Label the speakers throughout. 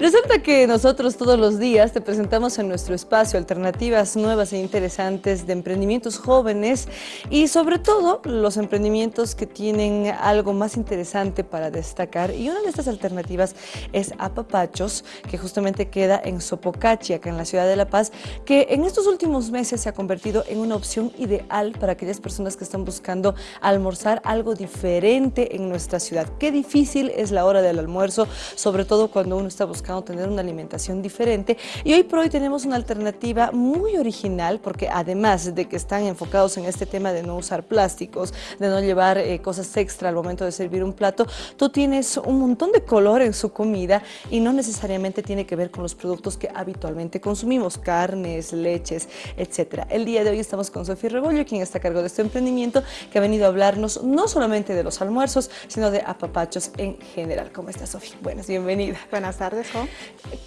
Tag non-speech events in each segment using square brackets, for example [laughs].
Speaker 1: Resulta que nosotros todos los días te presentamos en nuestro espacio alternativas nuevas e interesantes de emprendimientos jóvenes y sobre todo los emprendimientos que tienen algo más interesante para destacar y una de estas alternativas es Apapachos, que justamente queda en Sopocachi, acá en la ciudad de La Paz, que en estos últimos meses se ha convertido en una opción ideal para aquellas personas que están buscando almorzar algo diferente en nuestra ciudad. Qué difícil es la hora del almuerzo, sobre todo cuando uno está buscando tener una alimentación diferente. Y hoy por hoy tenemos una alternativa muy original porque además de que están enfocados en este tema de no usar plásticos, de no llevar eh, cosas extra al momento de servir un plato, tú tienes un montón de color en su comida y no necesariamente tiene que ver con los productos que habitualmente consumimos, carnes, leches, etcétera. El día de hoy estamos con Sofía Rebollo, quien está a cargo de este emprendimiento, que ha venido a hablarnos no solamente de los almuerzos, sino de apapachos en general. ¿Cómo estás, Sofía? Buenas, bienvenida.
Speaker 2: Buenas tardes,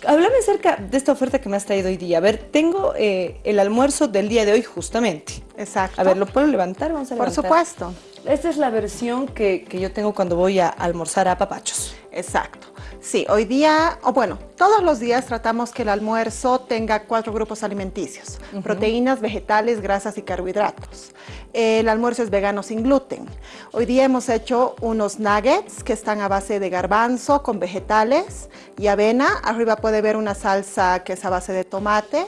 Speaker 1: Háblame acerca de esta oferta que me has traído hoy día. A ver, tengo eh, el almuerzo del día de hoy justamente.
Speaker 2: Exacto.
Speaker 1: A ver, ¿lo puedo levantar? Vamos a
Speaker 2: Por
Speaker 1: levantar.
Speaker 2: supuesto.
Speaker 1: Esta es la versión que, que yo tengo cuando voy a almorzar a papachos.
Speaker 2: Exacto. Sí, hoy día, o bueno, todos los días tratamos que el almuerzo tenga cuatro grupos alimenticios. Proteínas, vegetales, grasas y carbohidratos. El almuerzo es vegano sin gluten. Hoy día hemos hecho unos nuggets que están a base de garbanzo con vegetales y avena. Arriba puede ver una salsa que es a base de tomate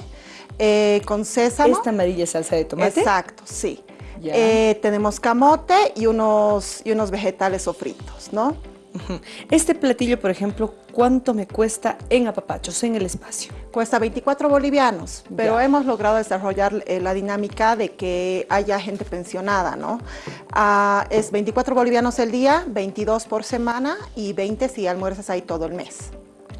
Speaker 2: eh, con sésamo.
Speaker 1: Esta amarilla salsa de tomate.
Speaker 2: Exacto, sí. Eh, tenemos camote y unos, y unos vegetales sofritos, ¿no?
Speaker 1: Este platillo, por ejemplo, ¿cuánto me cuesta en apapachos, en el espacio?
Speaker 2: Cuesta 24 bolivianos, pero
Speaker 1: Ya.
Speaker 2: hemos logrado desarrollar eh, la dinámica de que haya gente pensionada, ¿no? Ah, es 24 bolivianos el día, 22 por semana y 20 si almuerzas ahí todo el mes.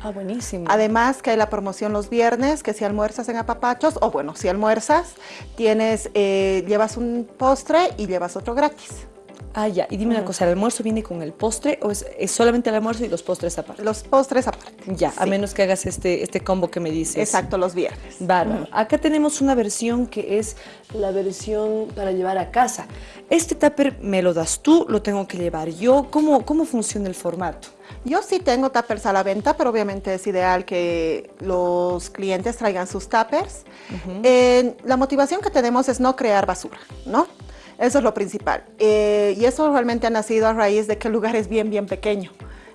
Speaker 1: Ah, buenísimo.
Speaker 2: Además que hay la promoción los viernes, que si almuerzas en apapachos, o bueno, si almuerzas, tienes, eh, llevas un postre y llevas otro gratis.
Speaker 1: Ah, ya. Y dime una cosa, ¿el almuerzo viene con el postre o es, es solamente el almuerzo y los postres aparte?
Speaker 2: Los postres aparte.
Speaker 1: Ya, a
Speaker 2: Sí.
Speaker 1: menos que hagas este, este combo que me dices.
Speaker 2: Exacto, los viernes.
Speaker 1: Bárbaro. Acá tenemos una versión que es la versión para llevar a casa. Este tupper me lo das tú, lo tengo que llevar yo. ¿Cómo, cómo funciona el formato?
Speaker 2: Yo sí tengo tuppers a la venta, pero obviamente es ideal que los clientes traigan sus tuppers. Eh, la motivación que tenemos es no crear basura, ¿no? Eso es lo principal. Eh, y eso realmente ha nacido a raíz de que el lugar es bien, bien pequeño.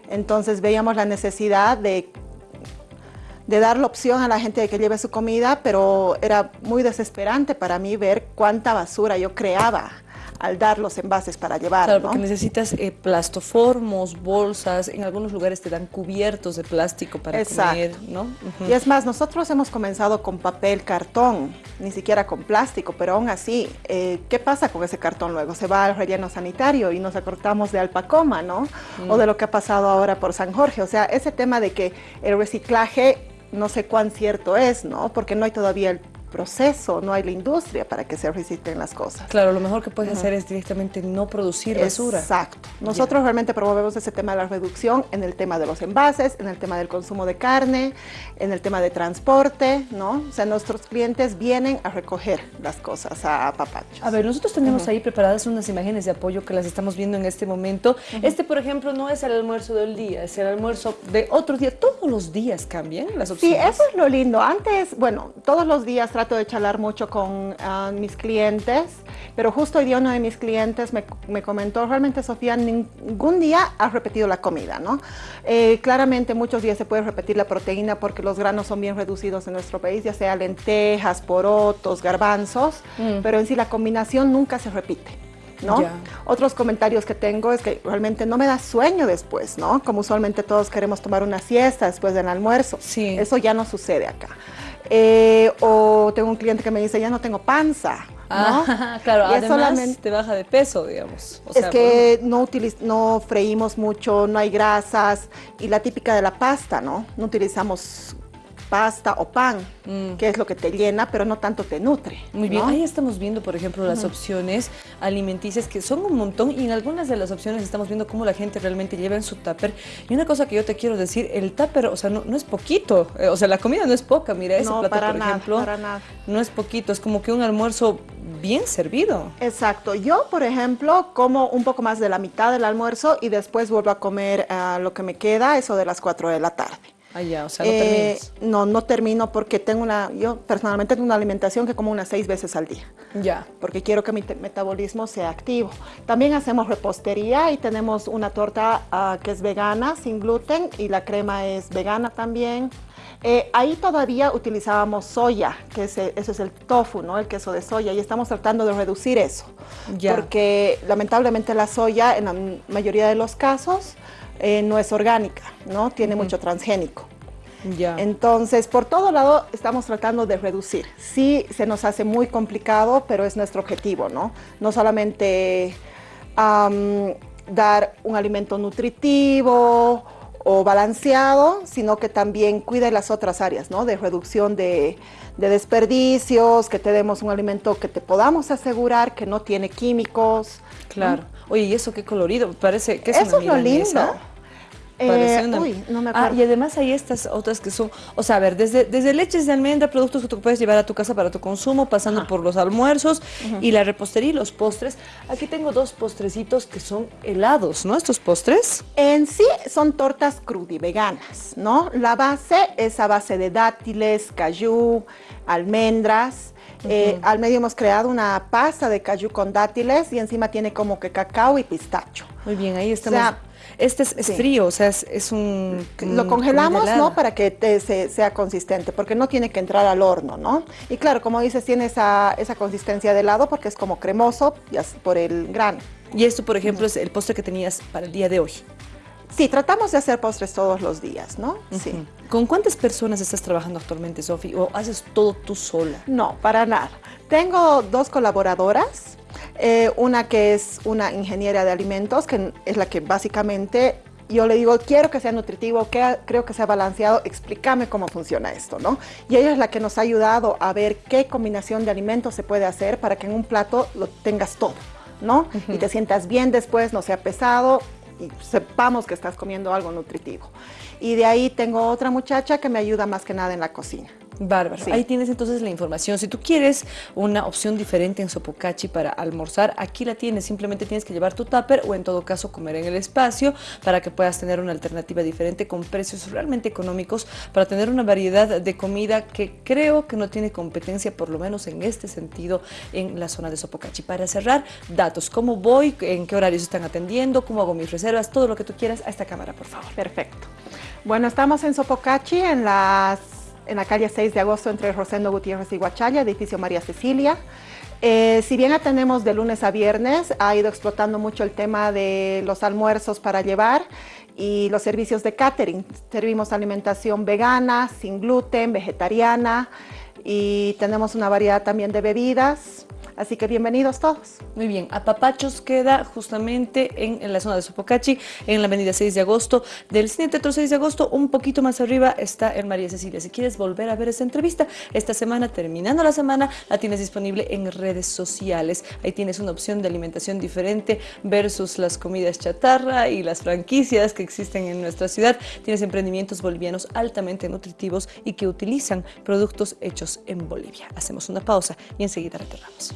Speaker 2: Entonces veíamos la necesidad de, de dar la opción a la gente de que lleve su comida, pero era muy desesperante para mí ver cuánta basura yo creaba al dar los envases para llevar,
Speaker 1: Claro,
Speaker 2: ¿no?
Speaker 1: porque necesitas eh, plastoformos, bolsas, en algunos lugares te dan cubiertos de plástico para
Speaker 2: Exacto.
Speaker 1: comer, ¿no?
Speaker 2: Y es más, nosotros hemos comenzado con papel, cartón, ni siquiera con plástico, pero aún así, eh, ¿qué pasa con ese cartón luego? Se va al relleno sanitario y nos acortamos de Alpacoma, ¿no? O de lo que ha pasado ahora por San Jorge. O sea, ese tema de que el reciclaje no sé cuán cierto es, ¿no? Porque no hay todavía el proceso, no hay la industria para que se reciclen las cosas.
Speaker 1: Claro, lo mejor que puedes hacer es directamente no producir basura.
Speaker 2: Exacto. Nosotros realmente promovemos ese tema de la reducción en el tema de los envases, en el tema del consumo de carne, en el tema de transporte, ¿no? O sea, nuestros clientes vienen a recoger las cosas a papachos.
Speaker 1: A ver, nosotros tenemos ahí preparadas unas imágenes de apoyo que las estamos viendo en este momento. Este, por ejemplo, no es el almuerzo del día, es el almuerzo de otro día. Todos los días cambian las
Speaker 2: Sí,
Speaker 1: opciones.
Speaker 2: eso es lo lindo. Antes, bueno, todos los días trato de charlar mucho con ah, mis clientes, pero justo hoy día uno de mis clientes me, me comentó, realmente Sofía, ningún día has repetido la comida, ¿no? Eh, claramente muchos días se puede repetir la proteína porque los granos son bien reducidos en nuestro país, ya sea lentejas, porotos, garbanzos, pero en sí la combinación nunca se repite. ¿no?
Speaker 1: Ya.
Speaker 2: Otros comentarios que tengo es que realmente no me da sueño después, ¿no? Como usualmente todos queremos tomar una siesta después del almuerzo.
Speaker 1: Sí.
Speaker 2: Eso ya no sucede acá. Eh, o tengo un cliente que me dice, ya no tengo panza. ¿no?
Speaker 1: Ah, [laughs] claro,
Speaker 2: Y
Speaker 1: además
Speaker 2: solamente-
Speaker 1: te baja de peso, digamos. O
Speaker 2: es
Speaker 1: sea,
Speaker 2: que no, utiliz- no freímos mucho, no hay grasas y la típica de la pasta, ¿no? No utilizamos pasta o pan, que es lo que te llena, pero no tanto te nutre.
Speaker 1: Muy bien, ahí estamos viendo, por ejemplo, las opciones alimenticias que son un montón y en algunas de las opciones estamos viendo cómo la gente realmente lleva en su tupper. Y una cosa que yo te quiero decir, el tupper, o sea, no, no es poquito, eh, o sea, la comida no es poca, mira, ese
Speaker 2: No,
Speaker 1: plato,
Speaker 2: para
Speaker 1: por
Speaker 2: nada,
Speaker 1: ejemplo,
Speaker 2: para nada.
Speaker 1: no es poquito, es como que un almuerzo bien servido.
Speaker 2: Exacto. Yo, por ejemplo, como un poco más de la mitad del almuerzo y después vuelvo a comer ah, lo que me queda, eso de las 4 de la tarde.
Speaker 1: Ah, ya, o sea, no eh,
Speaker 2: No, no termino porque tengo una, yo personalmente tengo una alimentación que como unas seis veces al día.
Speaker 1: Ya.
Speaker 2: Porque quiero que mi metabolismo sea activo. También hacemos repostería y tenemos una torta ah, que es vegana, sin gluten, y la crema es vegana también. Eh, ahí todavía utilizábamos soya, que ese, eso es el tofu, ¿no? el queso de soya, y estamos tratando de reducir eso. Porque lamentablemente la soya, en la mayoría de los casos, eh, no es orgánica, ¿no? Tiene mucho transgénico.
Speaker 1: Ya.
Speaker 2: Entonces, por todo lado estamos tratando de reducir. Sí, se nos hace muy complicado, pero es nuestro objetivo, ¿no? No solamente dar un alimento nutritivo o balanceado, sino que también cuide las otras áreas, ¿no? De reducción de, desperdicios, que te demos un alimento que te podamos asegurar que no tiene químicos.
Speaker 1: Claro. Oye, ¿y eso qué colorido? Parece que es
Speaker 2: Eso es lo lindo.
Speaker 1: Eh, uy, no me ah, acuerdo. Ah, y además hay estas otras que son, o sea, a ver, desde, desde leches de almendra, productos que tú puedes llevar a tu casa para tu consumo, pasando por los almuerzos y la repostería y los postres. Aquí tengo dos postrecitos que son helados, ¿no? Estos postres.
Speaker 2: En sí son tortas veganas, ¿no? La base es a base de dátiles, cayú, almendras. Eh, al medio hemos creado una pasta de cayú con dátiles y encima tiene como que cacao y pistacho.
Speaker 1: Muy bien, ahí estamos. Este es, frío, o sea, es, un...
Speaker 2: Lo congelamos, ¿no? Para que sea consistente, porque no tiene que entrar al horno, ¿no? Y claro, como dices, tiene esa, esa consistencia de helado porque es como cremoso por el grano.
Speaker 1: Y esto, por ejemplo, es el postre que tenías para el día de hoy.
Speaker 2: Sí, tratamos de hacer postres todos los días, ¿no? Sí.
Speaker 1: ¿Con cuántas personas estás trabajando actualmente, Sofi? ¿O haces todo tú sola?
Speaker 2: No, para nada. Tengo dos colaboradoras eh, una que es una ingeniera de alimentos, que es la que básicamente yo le digo, quiero que sea nutritivo, que, creo que sea balanceado, explícame cómo funciona esto, ¿no? Y ella es la que nos ha ayudado a ver qué combinación de alimentos se puede hacer para que en un plato lo tengas todo, ¿no? Y te sientas bien después, no sea pesado y sepamos que estás comiendo algo nutritivo. Y de ahí tengo otra muchacha que me ayuda más que nada en la cocina.
Speaker 1: Bárbaro. Ahí tienes entonces la información. Si tú quieres una opción diferente en Sopocachi para almorzar, aquí la tienes. Simplemente tienes que llevar tu tupper o en todo caso comer en el espacio para que puedas tener una alternativa diferente con precios realmente económicos para tener una variedad de comida que creo que no tiene competencia, por lo menos en este sentido, en la zona de Sopocachi. Para cerrar, datos. ¿Cómo voy? ¿En qué horarios están atendiendo? ¿Cómo hago mis reservas? Todo lo que tú quieras a esta cámara, por favor.
Speaker 2: Perfecto. Bueno, estamos en Sopocachi en las en la calle 6 de agosto entre Rosendo Gutiérrez y Guachalla, edificio María Cecilia. Eh, si bien atendemos de lunes a viernes, ha ido explotando mucho el tema de los almuerzos para llevar y los servicios de catering. Servimos alimentación vegana, sin gluten, vegetariana y tenemos una variedad también de bebidas. Así que bienvenidos todos.
Speaker 1: Muy bien, Apapachos queda justamente en, la zona de Sopocachi, en la avenida 6 de agosto. Del Cine Teatro 6 de agosto, un poquito más arriba está en María Cecilia. Si quieres volver a ver esa entrevista, esta semana, terminando la semana, la tienes disponible en redes sociales. Ahí tienes una opción de alimentación diferente versus las comidas chatarra y las franquicias que existen en nuestra ciudad. Tienes emprendimientos bolivianos altamente nutritivos y que utilizan productos hechos en Bolivia. Hacemos una pausa y enseguida retornamos.